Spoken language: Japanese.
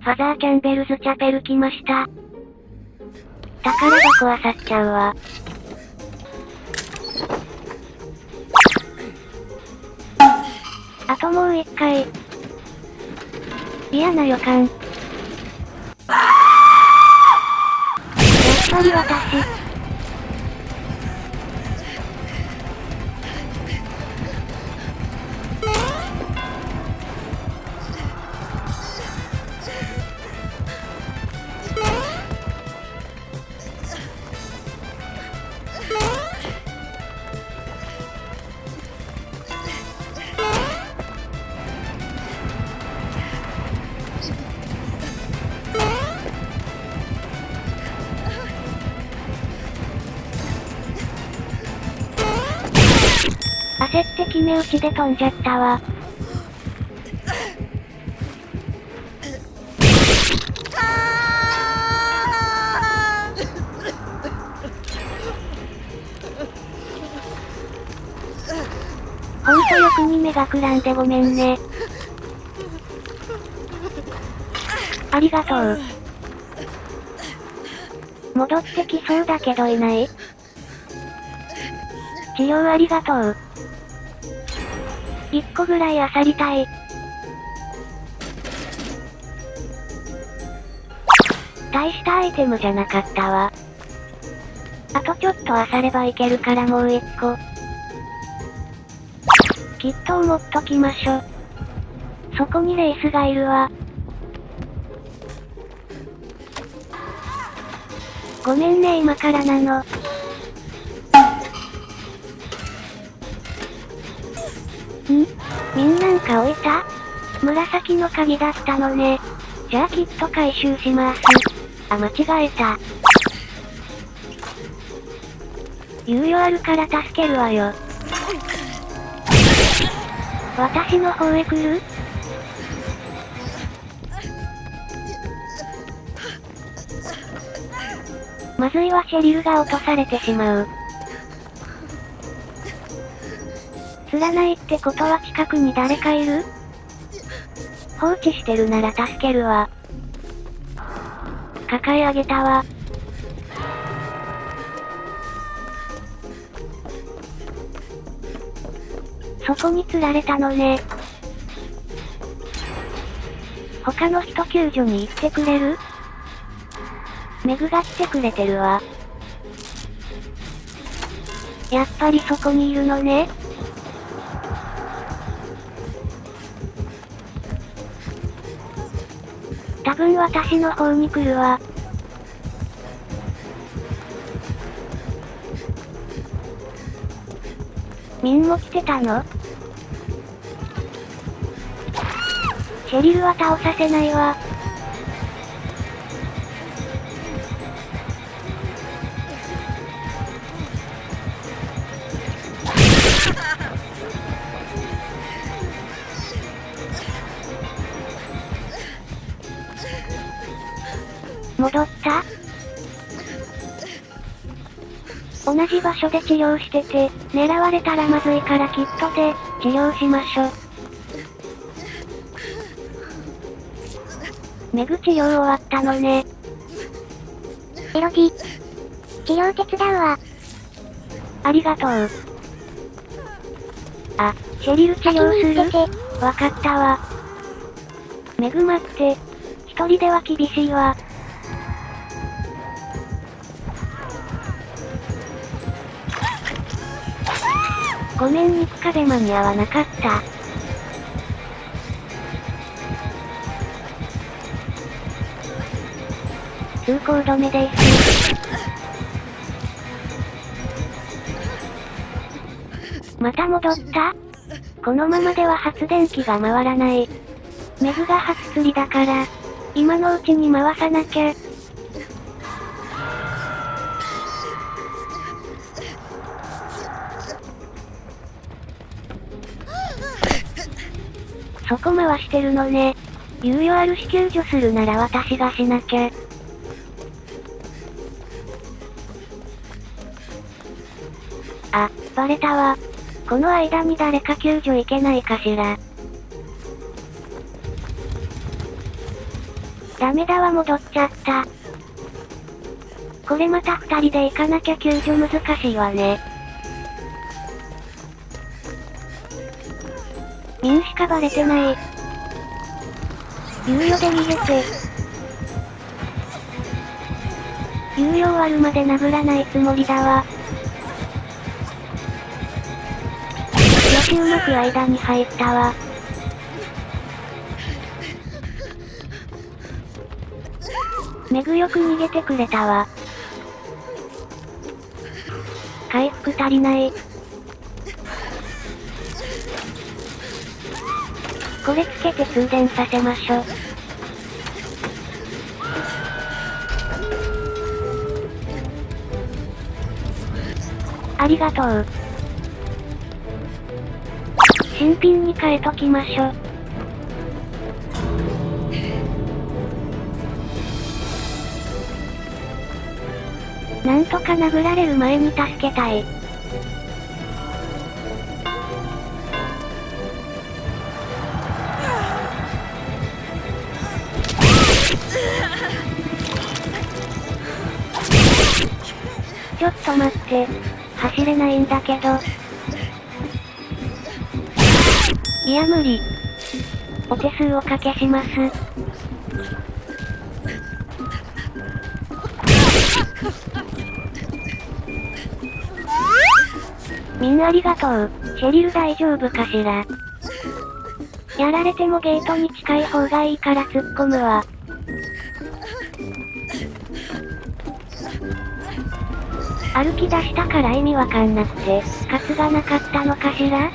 ファザーキャンベルズチャペル来ました。宝箱はさっちゃうわ。あともう一回。嫌な予感。やっぱり私。焦って決め打ちで飛んじゃったわ。ほんと欲に目がくらんでごめんね。ありがとう。戻ってきそうだけどいない治療ありがとう。一個ぐらい漁りたい。大したアイテムじゃなかったわ。あとちょっと漁ればいけるからもう一個。きっと思っときましょ。そこにレースがいるわ。ごめんね今からなの。ん？みんなんか置いた紫の鍵だったのね。じゃあきっと回収します。あ、間違えた。猶予あるから助けるわよ。私の方へ来る？まずいはシェリルが落とされてしまう。釣らないってことは近くに誰かいる？放置してるなら助けるわ。抱え上げたわ。そこに釣られたのね。他の人救助に行ってくれる？メグが来てくれてるわ。やっぱりそこにいるのね。多分私の方に来るわ。みんも来てたの？シェリルは倒させないわ。戻った？同じ場所で治療してて、狙われたらまずいからキットで、治療しましょ。メグ治療終わったのね。エロジ。治療手伝うわ。ありがとう。あ、シェリル治療する？わかったわ。メグ待って。一人では厳しいわ。ごめん肉壁間に合わなかった。通行止めです。また戻ったこのままでは発電機が回らない。メグが初釣りだから、今のうちに回さなきゃ。そこ回してるのね。猶予あるし救助するなら私がしなきゃ。あ、バレたわ。この間に誰か救助行けないかしら。ダメだわ戻っちゃった。これまた二人で行かなきゃ救助難しいわね。かバレてない。猶予で逃げて。猶予終わるまで殴らないつもりだわ。よしうまく間に入ったわ。メグよく逃げてくれたわ。回復足りない。これつけて通電させましょ。ありがとう。新品に変えときましょ。なんとか殴られる前に助けたい。と待って。走れないんだけど。いや無理。お手数おかけします。みんなありがとう。シェリル大丈夫かしらやられてもゲートに近い方がいいから突っ込むわ。歩き出したから意味わかんなくて、カツがなかったのかしら？